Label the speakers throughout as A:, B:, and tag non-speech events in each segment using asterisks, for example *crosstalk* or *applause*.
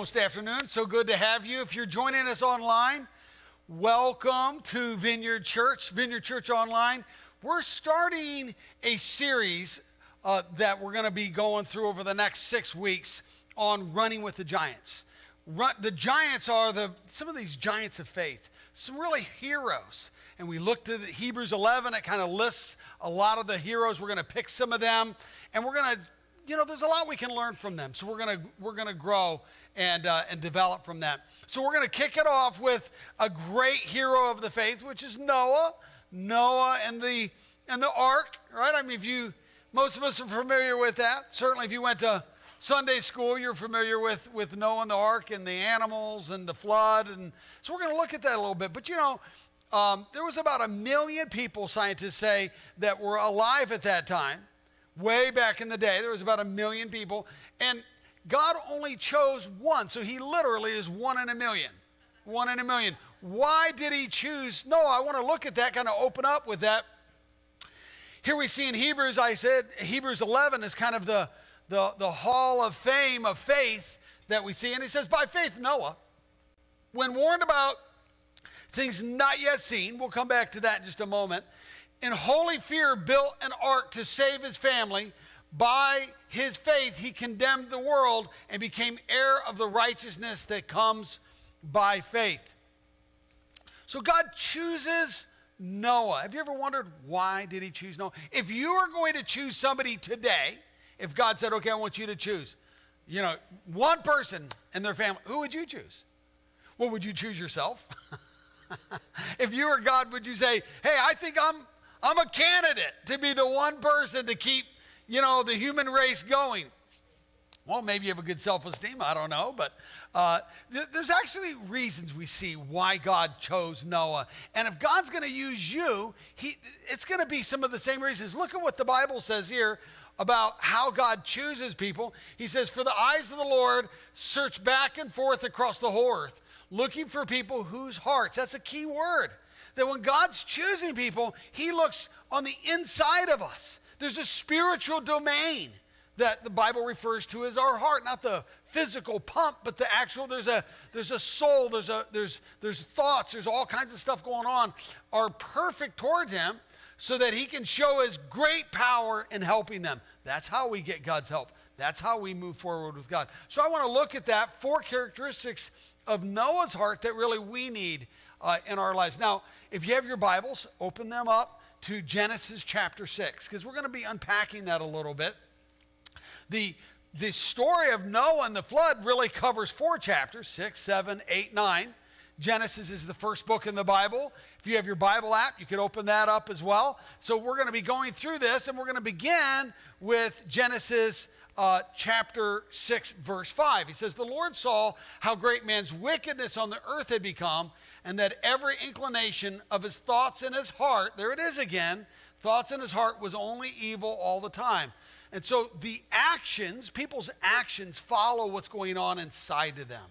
A: almost afternoon. So good to have you. If you're joining us online, welcome to Vineyard Church, Vineyard Church Online. We're starting a series uh, that we're going to be going through over the next six weeks on running with the giants. Run, the giants are the some of these giants of faith, some really heroes. And we looked at Hebrews 11. It kind of lists a lot of the heroes. We're going to pick some of them, and we're going to you know, there's a lot we can learn from them. So we're gonna we're gonna grow and uh, and develop from that. So we're gonna kick it off with a great hero of the faith, which is Noah. Noah and the and the ark, right? I mean, if you most of us are familiar with that. Certainly, if you went to Sunday school, you're familiar with with Noah and the ark and the animals and the flood, and so we're going to look at that a little bit. But you know, um, there was about a million people, scientists say, that were alive at that time way back in the day. There was about a million people, and God only chose one. So he literally is one in a million. One in a million. Why did he choose? No, I want to look at that, kind of open up with that. Here we see in Hebrews, I said Hebrews 11 is kind of the, the, the hall of fame of faith that we see. And he says, by faith, Noah, when warned about things not yet seen, we'll come back to that in just a moment, in holy fear, built an ark to save his family. By his faith, he condemned the world and became heir of the righteousness that comes by faith. So God chooses Noah. Have you ever wondered why did he choose Noah? If you were going to choose somebody today, if God said, "Okay, I want you to choose," you know, one person and their family, who would you choose? Well, would you choose yourself? *laughs* if you were God, would you say, "Hey, I think I'm I'm a candidate to be the one person to keep, you know, the human race going. Well, maybe you have a good self esteem. I don't know. But uh, th- there's actually reasons we see why God chose Noah. And if God's going to use you, he, it's going to be some of the same reasons. Look at what the Bible says here about how God chooses people. He says, For the eyes of the Lord search back and forth across the whole earth, looking for people whose hearts, that's a key word that when God's choosing people, He looks on the inside of us. There's a spiritual domain that the Bible refers to as our heart, not the physical pump, but the actual. There's a there's a soul. There's a there's there's thoughts. There's all kinds of stuff going on. Are perfect towards Him, so that He can show His great power in helping them. That's how we get God's help. That's how we move forward with God. So I want to look at that four characteristics of Noah's heart that really we need uh, in our lives. Now, if you have your Bibles, open them up to Genesis chapter 6, because we're going to be unpacking that a little bit. The, the story of Noah and the flood really covers four chapters 6, 7, 8, 9. Genesis is the first book in the Bible. If you have your Bible app, you could open that up as well. So we're going to be going through this, and we're going to begin with Genesis uh, chapter 6, verse 5. He says, The Lord saw how great man's wickedness on the earth had become, and that every inclination of his thoughts in his heart, there it is again, thoughts in his heart was only evil all the time. And so the actions, people's actions follow what's going on inside of them,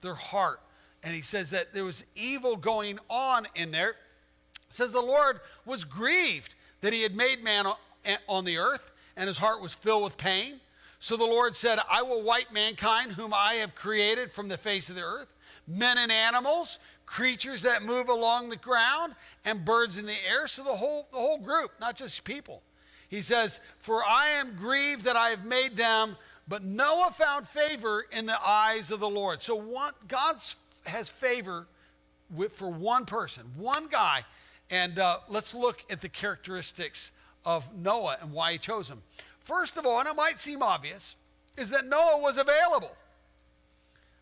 A: their heart. And he says that there was evil going on in there. It says the Lord was grieved that he had made man eh, on the earth, and his heart was filled with pain. So the Lord said, I will wipe mankind, whom I have created from the face of the earth, men and animals, creatures that move along the ground and birds in the air. So the whole, the whole group, not just people. He says, For I am grieved that I have made them, but Noah found favor in the eyes of the Lord. So God has favor with, for one person, one guy. And uh, let's look at the characteristics of Noah and why he chose him. First of all, and it might seem obvious, is that Noah was available.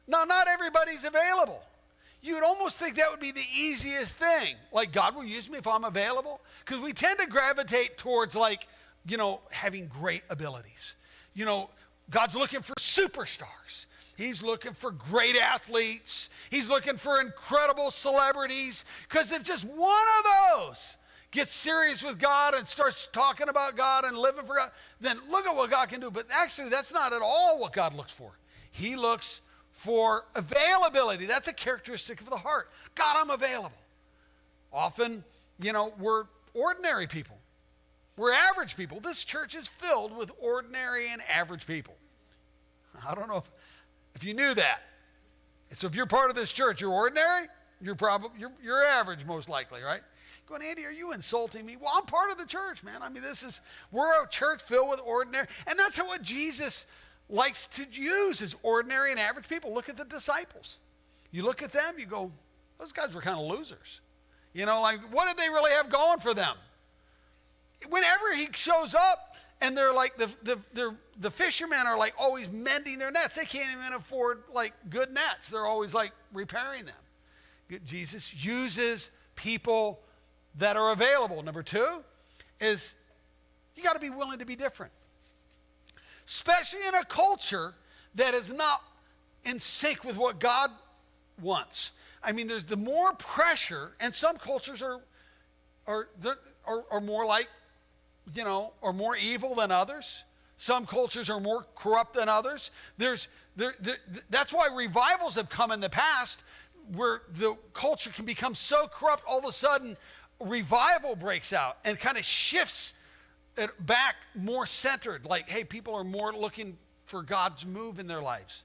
A: Now, not everybody's available you would almost think that would be the easiest thing. Like, God will use me if I'm available. Because we tend to gravitate towards, like, you know, having great abilities. You know, God's looking for superstars. He's looking for great athletes. He's looking for incredible celebrities. Because if just one of those gets serious with God and starts talking about God and living for God, then look at what God can do. But actually, that's not at all what God looks for. He looks for availability. That's a characteristic of the heart. God, I'm available. Often, you know, we're ordinary people. We're average people. This church is filled with ordinary and average people. I don't know if, if you knew that. So if you're part of this church, you're ordinary, you're probably you're, you're average most likely, right? Going, Andy, are you insulting me? Well, I'm part of the church, man. I mean, this is we're a church filled with ordinary, and that's how what Jesus likes to use is ordinary and average people. Look at the disciples. You look at them, you go, those guys were kind of losers. You know, like what did they really have going for them? Whenever he shows up, and they're like the, the, the fishermen are like always mending their nets they can't even afford like good nets they're always like repairing them jesus uses people that are available number two is you got to be willing to be different especially in a culture that is not in sync with what god wants i mean there's the more pressure and some cultures are are, are, are more like you know, are more evil than others. Some cultures are more corrupt than others. There's, there, there, that's why revivals have come in the past where the culture can become so corrupt, all of a sudden, revival breaks out and kind of shifts back more centered. Like, hey, people are more looking for God's move in their lives.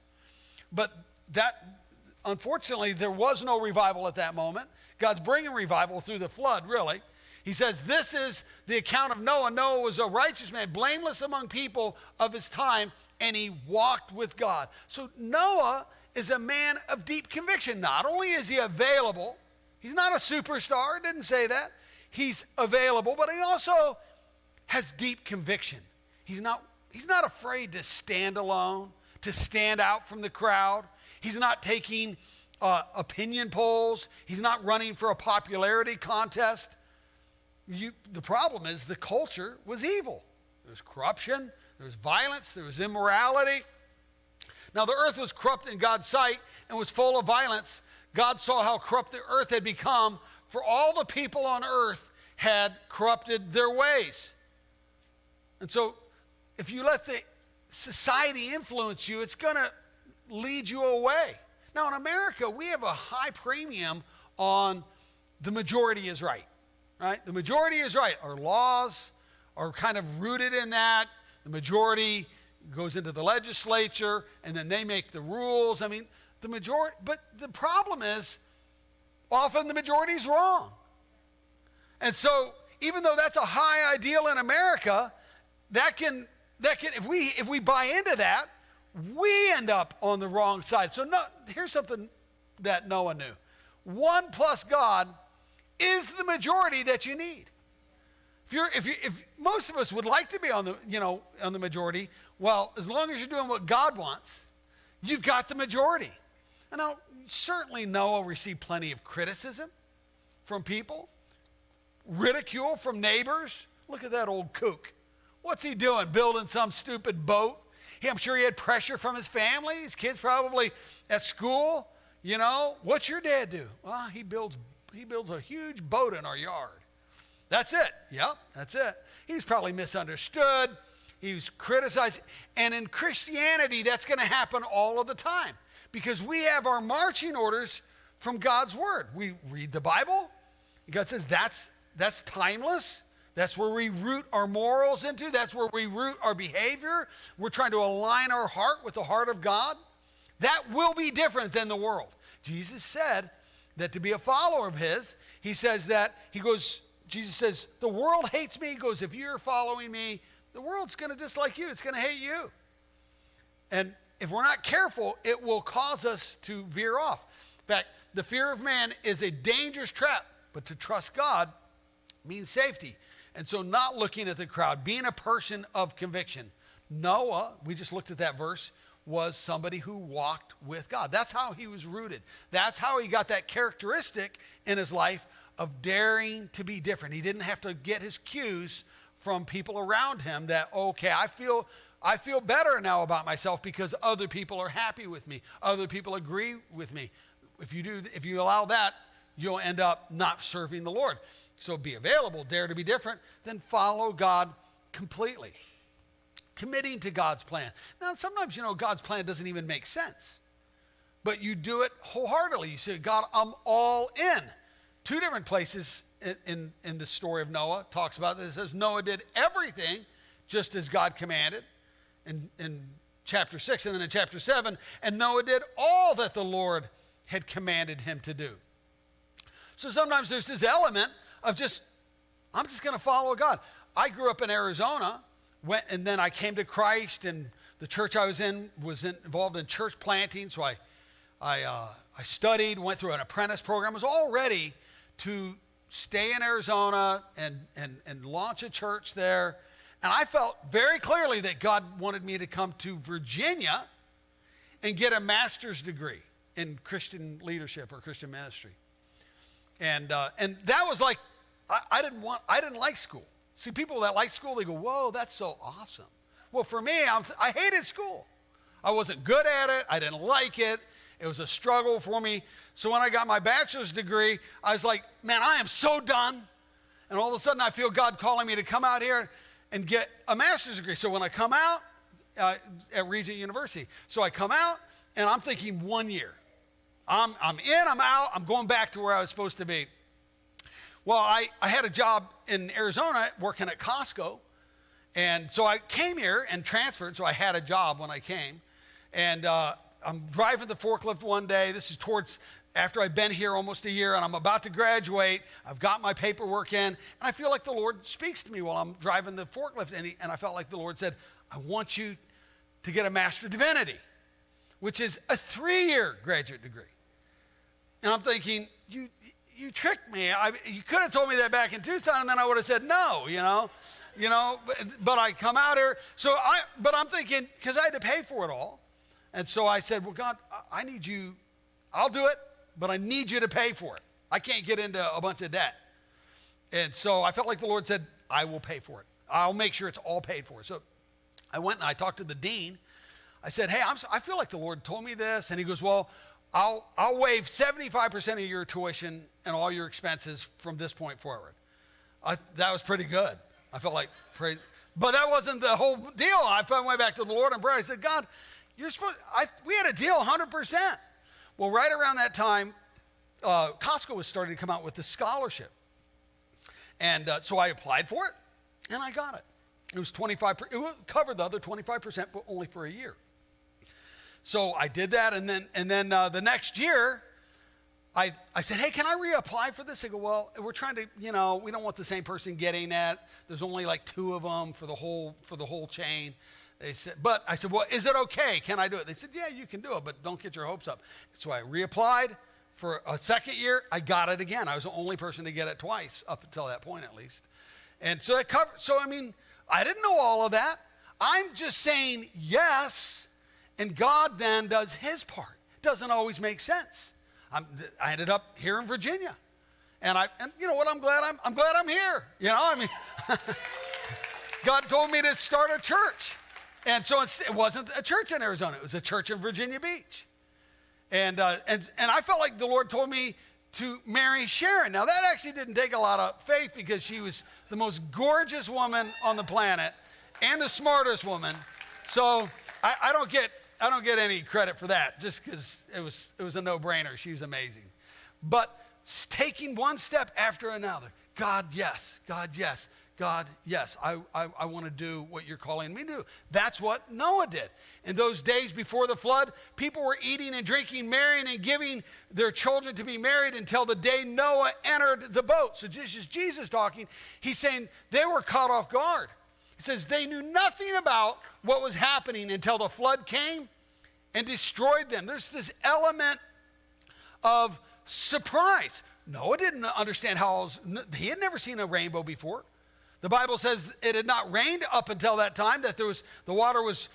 A: But that, unfortunately, there was no revival at that moment. God's bringing revival through the flood, really. He says, This is the account of Noah. Noah was a righteous man, blameless among people of his time, and he walked with God. So Noah is a man of deep conviction. Not only is he available, he's not a superstar, didn't say that. He's available, but he also has deep conviction. He's not, he's not afraid to stand alone, to stand out from the crowd. He's not taking uh, opinion polls, he's not running for a popularity contest you, the problem is the culture was evil. There was corruption, there was violence, there was immorality. Now, the earth was corrupt in God's sight and was full of violence. God saw how corrupt the earth had become, for all the people on earth had corrupted their ways. And so, if you let the society influence you, it's going to lead you away. Now, in America, we have a high premium on the majority is right right? The majority is right. Our laws are kind of rooted in that. The majority goes into the legislature and then they make the rules. I mean, the majority, but the problem is often the majority is wrong. And so, even though that's a high ideal in America, that can, that can if, we, if we buy into that, we end up on the wrong side. So, no, here's something that Noah knew one plus God is the majority that you need. If you're, if you, if most of us would like to be on the, you know, on the majority, well, as long as you're doing what God wants, you've got the majority. And now, certainly Noah received plenty of criticism from people, ridicule from neighbors. Look at that old kook. What's he doing? Building some stupid boat? I'm sure he had pressure from his family, his kids probably at school. You know, what's your dad do? Well, he builds he builds a huge boat in our yard. That's it. Yep, that's it. He was probably misunderstood. He was criticized. And in Christianity, that's going to happen all of the time because we have our marching orders from God's word. We read the Bible. God says that's that's timeless. That's where we root our morals into. That's where we root our behavior. We're trying to align our heart with the heart of God. That will be different than the world. Jesus said, that to be a follower of his, he says that, he goes, Jesus says, the world hates me. He goes, if you're following me, the world's going to dislike you. It's going to hate you. And if we're not careful, it will cause us to veer off. In fact, the fear of man is a dangerous trap, but to trust God means safety. And so, not looking at the crowd, being a person of conviction. Noah, we just looked at that verse, was somebody who walked with God. That's how he was rooted. That's how he got that characteristic in his life of daring to be different. He didn't have to get his cues from people around him that okay, I feel I feel better now about myself because other people are happy with me. Other people agree with me. If you do if you allow that, you'll end up not serving the Lord. So be available, dare to be different, then follow God completely committing to God's plan. Now, sometimes, you know, God's plan doesn't even make sense, but you do it wholeheartedly. You say, God, I'm all in. Two different places in, in, in the story of Noah talks about this. It says Noah did everything just as God commanded. And in chapter 6 and then in chapter 7. And Noah did all that the Lord had commanded him to do. So sometimes there's this element of just, I'm just going to follow God. I grew up in Arizona, went, and then I came to Christ, and the church I was in was in, involved in church planting. So I, I, uh, I studied, went through an apprentice program, was all ready to stay in Arizona and, and, and launch a church there. And I felt very clearly that God wanted me to come to Virginia and get a master's degree in Christian leadership or Christian ministry. And, uh, and that was like, I, I, didn't want, I didn't like school. See, people that like school, they go, whoa, that's so awesome. Well, for me, I'm, I hated school. I wasn't good at it. I didn't like it. It was a struggle for me. So when I got my bachelor's degree, I was like, man, I am so done. And all of a sudden, I feel God calling me to come out here and get a master's degree. So when I come out uh, at Regent University, so I come out and I'm thinking one year. I'm, I'm in, I'm out, I'm going back to where I was supposed to be. Well, I, I had a job in Arizona working at Costco. And so I came here and transferred, so I had a job when I came. And uh, I'm driving the forklift one day. This is towards after I've been here almost a year and I'm about to graduate. I've got my paperwork in, and I feel like the Lord speaks to me while I'm driving the forklift. And, he, and I felt like the Lord said, I want you to get a Master of Divinity, which is a three year graduate degree. And I'm thinking, you, you tricked me. I, you could have told me that back in Tucson, and then I would have said no, you know. You know, but, but I come out here. So I, but I'm thinking, because I had to pay for it all. And so I said, well, God, I need you, I'll do it, but I need you to pay for it. I can't get into a bunch of debt. And so I felt like the Lord said, I will pay for it. I'll make sure it's all paid for. So I went and I talked to the dean. I said, hey, I'm, I feel like the Lord told me this. And he goes, well, I'll, I'll waive 75% of your tuition and all your expenses from this point forward. I, that was pretty good. I felt like, pray, but that wasn't the whole deal. I went way back to the Lord and prayed. I said, God, you're supposed, I, we had a deal 100%. Well, right around that time, uh, Costco was starting to come out with the scholarship. And uh, so I applied for it and I got it. It was 25%. it would cover the other 25%, but only for a year. So I did that, and then and then uh, the next year, I I said, hey, can I reapply for this? They go, well, we're trying to, you know, we don't want the same person getting that. There's only like two of them for the whole for the whole chain. They said, but I said, well, is it okay? Can I do it? They said, yeah, you can do it, but don't get your hopes up. So I reapplied for a second year. I got it again. I was the only person to get it twice up until that point, at least. And so it covered. So I mean, I didn't know all of that. I'm just saying yes and God then does his part. Doesn't always make sense. I'm, i ended up here in Virginia. And I, and you know what? I'm glad I'm, I'm glad I'm here. You know, I mean, *laughs* God told me to start a church. And so it wasn't a church in Arizona, it was a church in Virginia Beach. And, uh, and, and I felt like the Lord told me to marry Sharon. Now, that actually didn't take a lot of faith because she was the most gorgeous woman on the planet and the smartest woman. So I, I don't get I don't get any credit for that just because it was, it was a no brainer. She was amazing. But taking one step after another God, yes. God, yes. God, yes, I, I, I want to do what you're calling me to do. That's what Noah did. In those days before the flood, people were eating and drinking, marrying and giving their children to be married until the day Noah entered the boat. So this is Jesus talking. He's saying they were caught off guard. He says they knew nothing about what was happening until the flood came and destroyed them. There's this element of surprise. Noah didn't understand how, he had never seen a rainbow before. The Bible says it had not rained up until that time, that there was, the water was,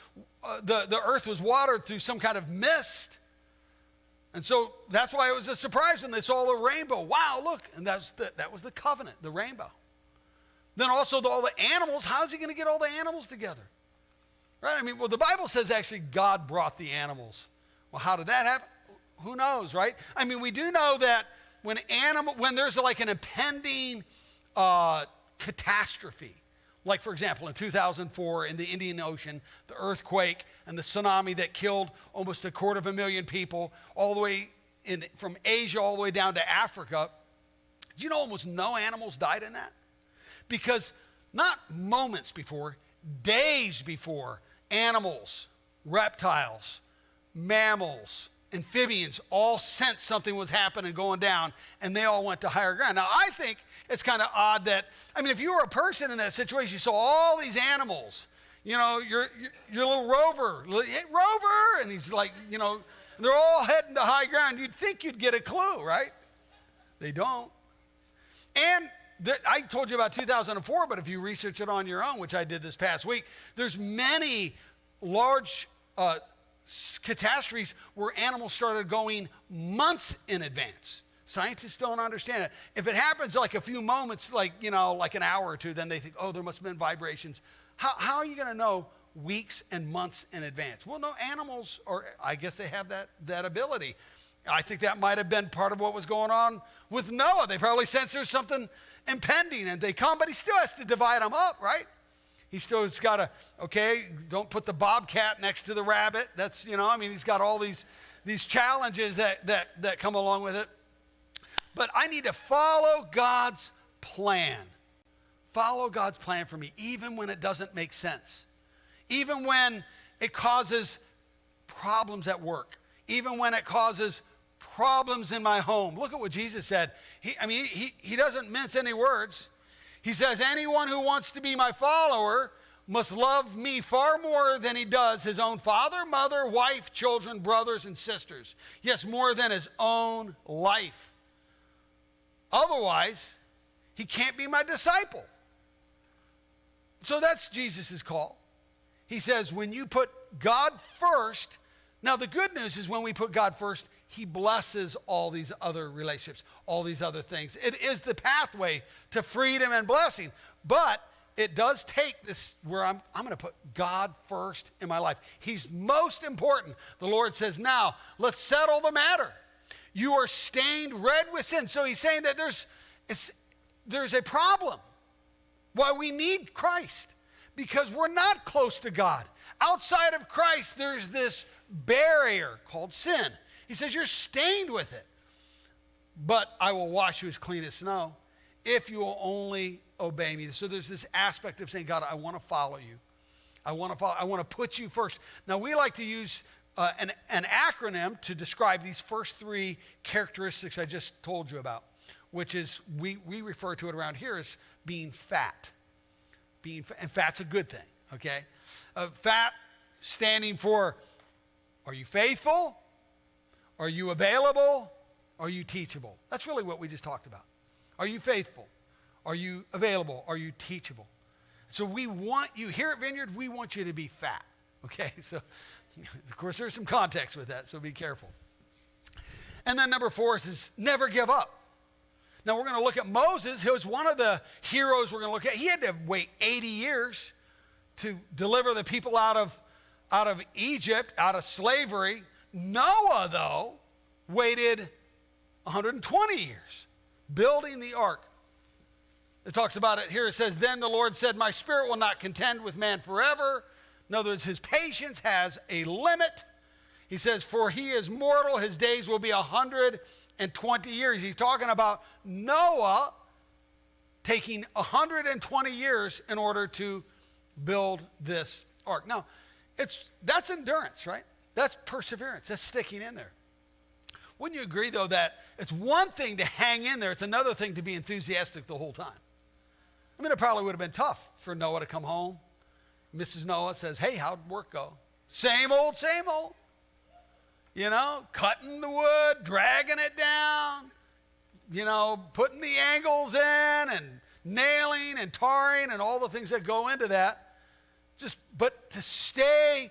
A: uh, the, the earth was watered through some kind of mist. And so that's why it was a surprise when they saw the rainbow. Wow, look. And that's the, that was the covenant, the rainbow. Then also the, all the animals. How's he going to get all the animals together? Right? I mean, well, the Bible says actually God brought the animals. Well, how did that happen? Who knows, right? I mean, we do know that when animal, when there's like an impending uh, catastrophe, like for example in 2004 in the Indian Ocean, the earthquake and the tsunami that killed almost a quarter of a million people, all the way in, from Asia all the way down to Africa. Do you know almost no animals died in that? Because not moments before, days before, animals reptiles, mammals, amphibians all sensed something was happening going down and they all went to higher ground. Now, I think it's kind of odd that, I mean, if you were a person in that situation, you saw all these animals, you know, your, your, your little rover, hey, rover, and he's like, you know, they're all heading to high ground. You'd think you'd get a clue, right? They don't. And I told you about 2004, but if you research it on your own, which I did this past week, there's many large uh, catastrophes where animals started going months in advance. Scientists don't understand it. If it happens like a few moments, like, you know, like an hour or two, then they think, oh, there must have been vibrations. How, how are you going to know weeks and months in advance? Well, no, animals, or I guess they have that, that ability. I think that might have been part of what was going on with Noah. They probably sensed there's something impending and they come, but he still has to divide them up, right? He still's got to, okay, don't put the bobcat next to the rabbit. That's, you know, I mean, he's got all these, these challenges that, that, that come along with it. But I need to follow God's plan. Follow God's plan for me, even when it doesn't make sense. Even when it causes problems at work. Even when it causes problems in my home. Look at what Jesus said. He, I mean, he, he doesn't mince any words. He says, Anyone who wants to be my follower must love me far more than he does his own father, mother, wife, children, brothers, and sisters. Yes, more than his own life. Otherwise, he can't be my disciple. So that's Jesus' call. He says, when you put God first, now the good news is when we put God first, he blesses all these other relationships, all these other things. It is the pathway to freedom and blessing. But it does take this where I'm, I'm going to put God first in my life. He's most important. The Lord says, now let's settle the matter. You are stained red with sin. So he's saying that there's, there's a problem. Why we need Christ. Because we're not close to God. Outside of Christ, there's this barrier called sin. He says, You're stained with it. But I will wash you as clean as snow if you will only obey me. So there's this aspect of saying, God, I want to follow you. I want to follow, I want to put you first. Now we like to use uh, an, an acronym to describe these first three characteristics I just told you about, which is we, we refer to it around here as being fat. Being and fat's a good thing, okay? Uh, fat standing for are you faithful? Are you available? Are you teachable? That's really what we just talked about. Are you faithful? Are you available? Are you teachable? So we want you, here at Vineyard, we want you to be fat. *laughs* Okay? So, of course, there's some context with that, so be careful. And then number four is never give up. Now we're going to look at Moses, who was one of the heroes we're going to look at. He had to wait 80 years to deliver the people out of, out of Egypt, out of slavery. Noah, though, waited 120 years building the ark. It talks about it here. It says, Then the Lord said, My spirit will not contend with man forever. In other words, his patience has a limit. He says, For he is mortal, his days will be 120 years. He's talking about Noah taking 120 years in order to build this ark. Now, it's, that's endurance, right? That's perseverance. That's sticking in there. Wouldn't you agree, though, that it's one thing to hang in there, it's another thing to be enthusiastic the whole time? I mean, it probably would have been tough for Noah to come home. Mrs. Noah says, Hey, how'd work go? Same old, same old. You know, cutting the wood, dragging it down, you know, putting the angles in and nailing and tarring and all the things that go into that. Just, but to stay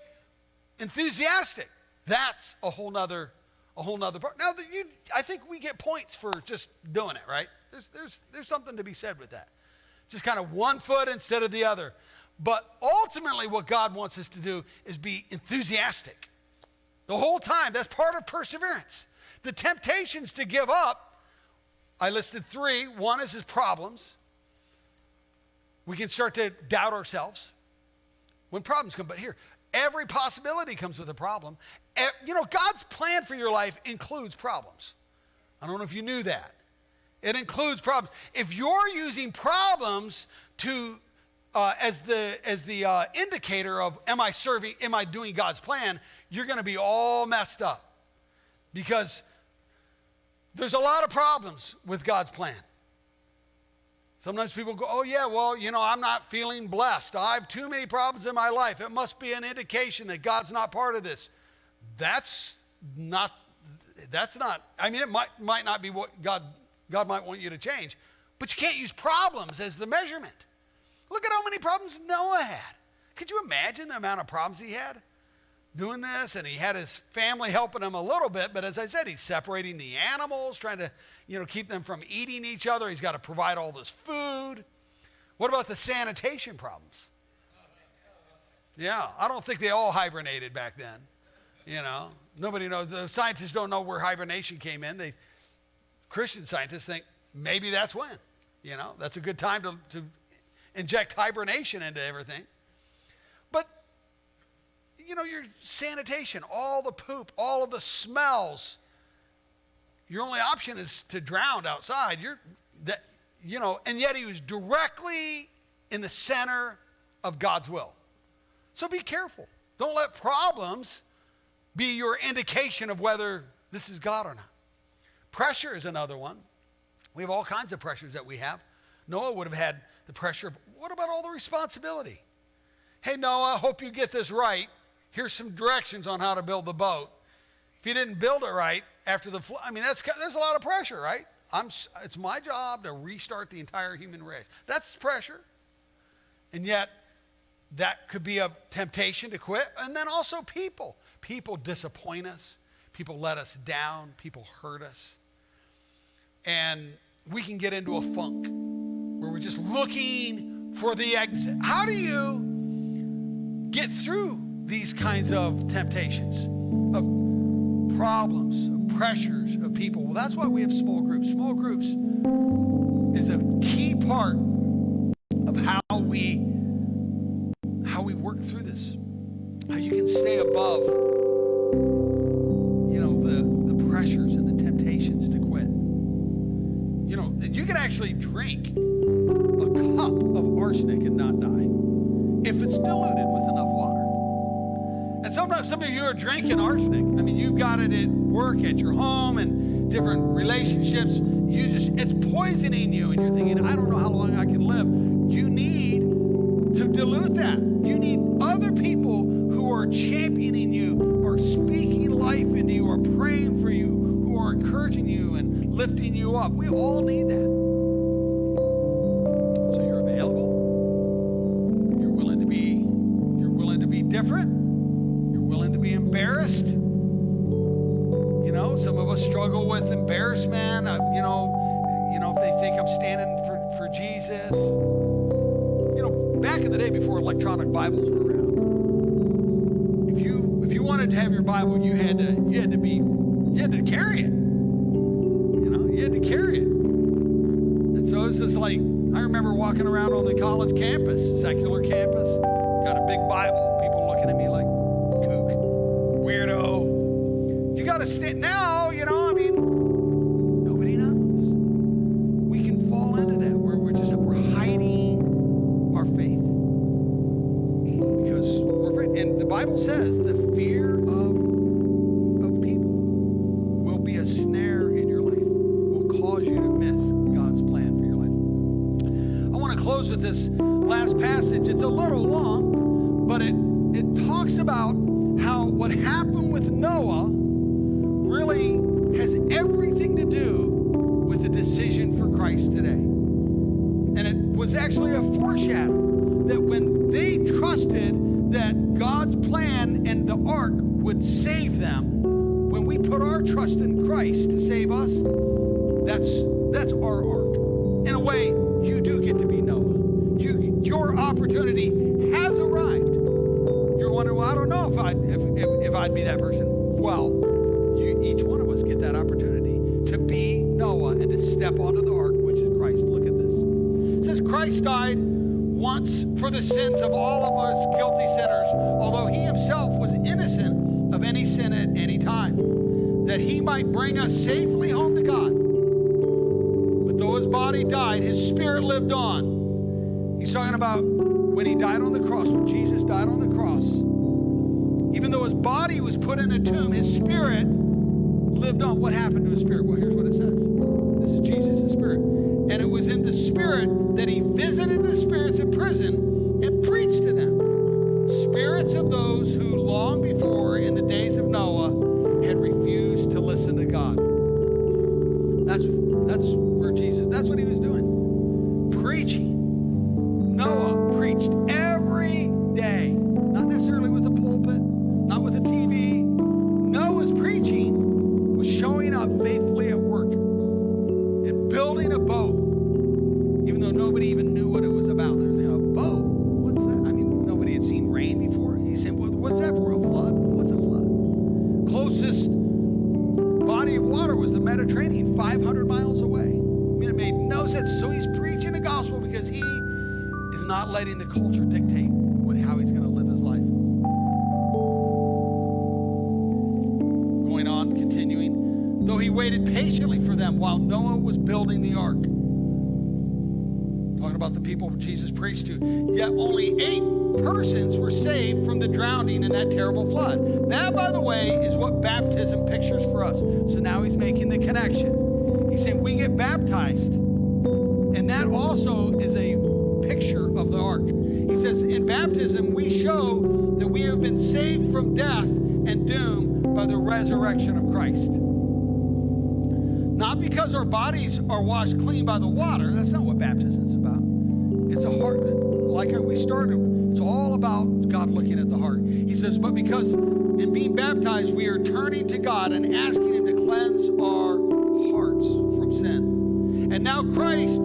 A: enthusiastic. That's a whole nother, a whole nother part. Now, you, I think we get points for just doing it, right? There's, there's, there's something to be said with that. Just kind of one foot instead of the other. But ultimately, what God wants us to do is be enthusiastic. The whole time, that's part of perseverance. The temptations to give up, I listed three. One is his problems. We can start to doubt ourselves when problems come. But here, Every possibility comes with a problem. You know, God's plan for your life includes problems. I don't know if you knew that. It includes problems. If you're using problems to uh, as the as the uh, indicator of am I serving, am I doing God's plan, you're going to be all messed up because there's a lot of problems with God's plan. Sometimes people go, oh, yeah, well, you know, I'm not feeling blessed. I have too many problems in my life. It must be an indication that God's not part of this. That's not, that's not, I mean, it might, might not be what God, God might want you to change, but you can't use problems as the measurement. Look at how many problems Noah had. Could you imagine the amount of problems he had? doing this and he had his family helping him a little bit but as i said he's separating the animals trying to you know keep them from eating each other. He's got to provide all this food. What about the sanitation problems? Yeah i don't think they all hibernated back then you know. Nobody knows the scientists don't know where hibernation came in. They christian scientists think maybe that's when you know. That's a good time to, to inject hibernation into everything. But, you know, your sanitation, all the poop, all of the smells. Your only option is to drown outside. You're that, you know, and yet he was directly in the center of God's will. So be careful. Don't let problems be your indication of whether this is God or not. Pressure is another one. We have all kinds of pressures that we have. Noah would have had the pressure. Of what about all the responsibility? Hey, Noah, i hope you get this right here's some directions on how to build the boat. If you didn't build it right after the flood, I mean, that's, there's a lot of pressure, right? I'm, it's my job to restart the entire human race. That's pressure. And yet, that could be a temptation to quit. And then also people. People disappoint us. People let us down. People hurt us. And we can get into a funk where we're just looking for the exit. How do you get through these kinds of temptations, of problems, pressures of people. Well, that's why we have small groups. Small groups is a key part of how we how we work through this. How you can stay above you know the the pressures and the temptations to quit. You know, you can actually drink a cup of arsenic and not die if it's diluted with enough water. And sometimes some of you are drinking arsenic. I mean, you've got it at work, at your home, and different relationships. You just, it's poisoning you, and you're thinking, I don't know how long I can live. You need to dilute that. You need other people who are championing you, who are speaking life into you, who are praying for you, who are encouraging you and lifting you up. We all need that. Struggle with embarrassment. Uh, you know, you know, if they think I'm standing for, for Jesus. You know, back in the day before electronic Bibles were around, if you if you wanted to have your Bible, you had to you had to be you had to carry it. You know, you had to carry it. And so it's just like I remember walking around on the college campus, secular campus, got a big Bible, people looking at me like kook, weirdo. You got to stand. Now, to close with this last passage. It's a little long, but it, it talks about how what happened with Noah really has everything to do with the decision for Christ today. And it was actually a foreshadow that when they trusted that God's plan and the ark would save them, when we put our trust in Christ to save us, that's that's our ark. In a way, you do get to be opportunity has arrived You're wondering, well, I don't know if I'd, if, if, if I'd be that person. Well, you, each one of us get that opportunity to be Noah and to step onto the ark, which is Christ. Look at this. It says, Christ died once for the sins of all of us guilty sinners, although he himself was innocent of any sin at any time, that he might bring us safely home to God. But though his body died, his spirit lived on. He's talking about when he died on the cross, when Jesus died on the cross, even though his body was put in a tomb, his spirit lived on. What happened to his spirit? Well, here's what it says this is Jesus' spirit. And it was in the spirit that he visited the spirits in prison he waited patiently for them while Noah was building the ark. Talking about the people Jesus preached to. Yet only eight persons were saved from the drowning in that terrible flood. That, by the way, is what baptism pictures for us. So now he's making the connection. He's saying we get baptized, and that also is a picture of the ark. He says, in baptism, we show that we have been saved from death and doom by the resurrection of Christ because our bodies are washed clean by the water. That's not what baptism is about. It's a heart, like we started. It's all about God looking at the heart. He says, but because in being baptized, we are turning to God and asking Him to cleanse our hearts from sin. And now Christ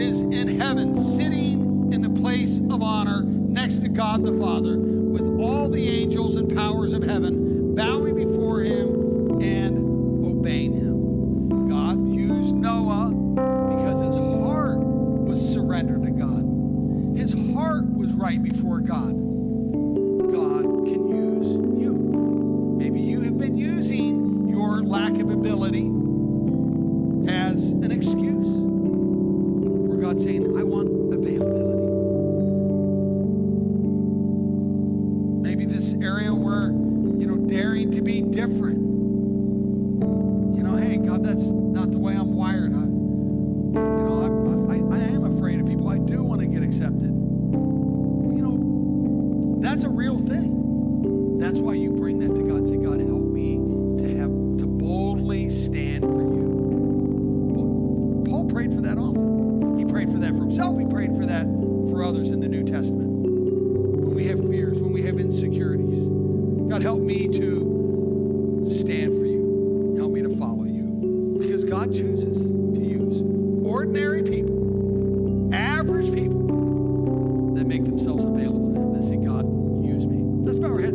A: is in heaven, sitting in the place of honor next to God the Father, with all the angels and powers of heaven, bowing right before God.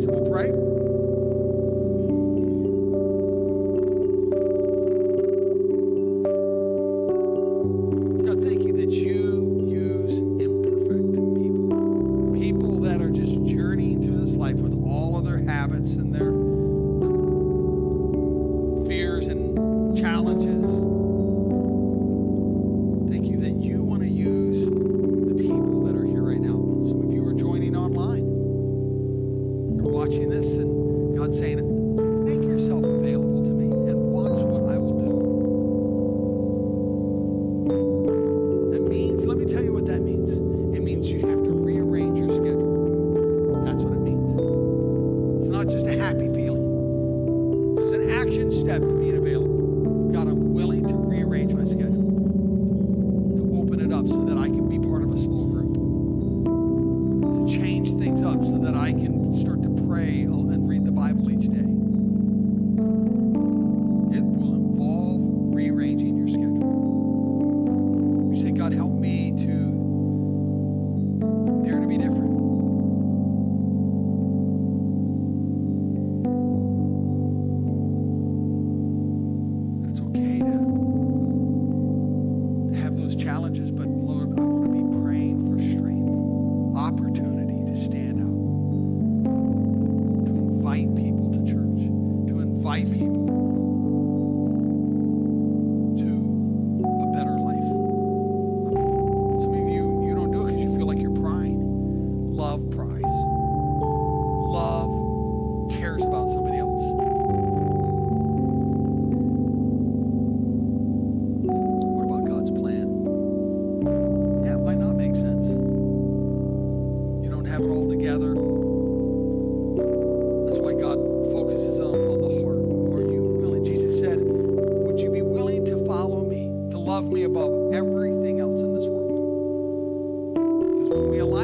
A: right?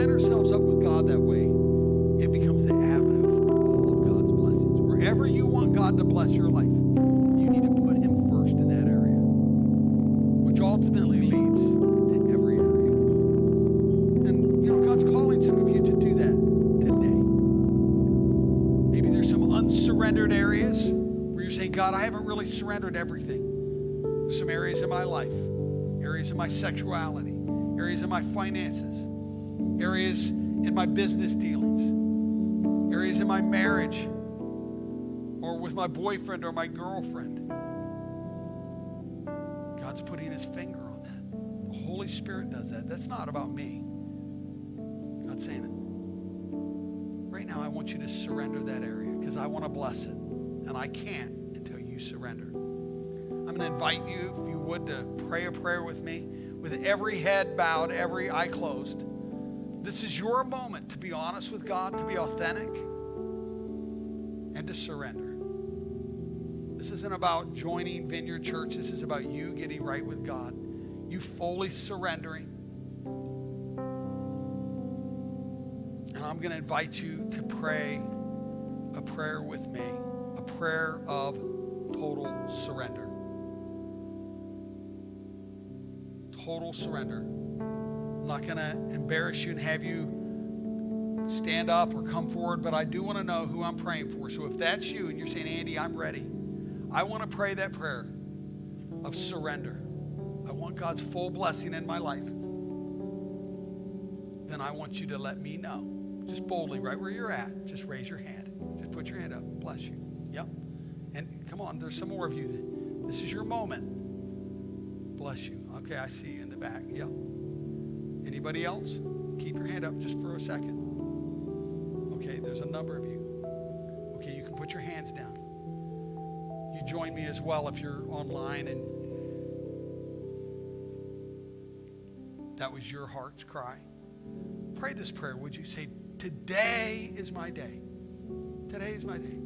A: Align ourselves up with God that way, it becomes the avenue for all of God's blessings. Wherever you want God to bless your life, you need to put Him first in that area, which ultimately leads to every area. And, you know, God's calling some of you to do that today. Maybe there's some unsurrendered areas where you're saying, God, I haven't really surrendered everything. Some areas in my life, areas in my sexuality, areas in my finances, areas in my business dealings, areas in my marriage, or with my boyfriend or my girlfriend. God's putting his finger on that. The Holy Spirit does that. That's not about me. God's saying, it. right now, I want you to surrender that area because I want to bless it. And I can't until you surrender. I'm going to invite you, if you would, to pray a prayer with me with every head bowed, every eye closed. This is your moment to be honest with God, to be authentic, and to surrender. This isn't about joining Vineyard Church. This is about you getting right with God, you fully surrendering. And I'm going to invite you to pray a prayer with me, a prayer of total surrender. Total surrender. I'm not going to embarrass you and have you stand up or come forward, but I do want to know who I'm praying for. So if that's you and you're saying, Andy, I'm ready, I want to pray that prayer of surrender. I want God's full blessing in my life. Then I want you to let me know. Just boldly, right where you're at, just raise your hand. Just put your hand up. Bless you. Yep. And come on, there's some more of you. This is your moment. Bless you. Okay, I see you in the back. Yep. Anybody else? Keep your hand up just for a second. Okay, there's a number of you. Okay, you can put your hands down. You join me as well if you're online and that was your heart's cry. Pray this prayer, would you? Say, Today is my day. Today is my day.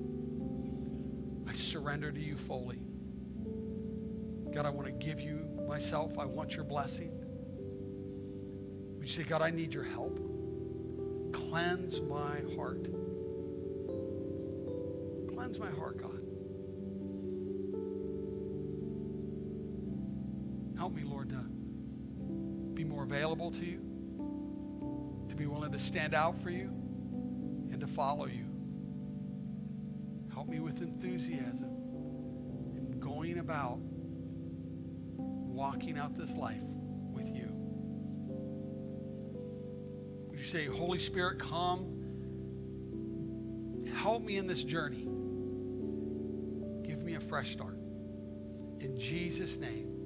A: I surrender to you fully. God, I want to give you myself. I want your blessing. You say, God, I need your help? Cleanse my heart. Cleanse my heart, God. Help me, Lord, to be more available to you, to be willing to stand out for you, and to follow you. Help me with enthusiasm in going about walking out this life with you say, Holy Spirit, come, help me in this journey. Give me a fresh start. In Jesus' name.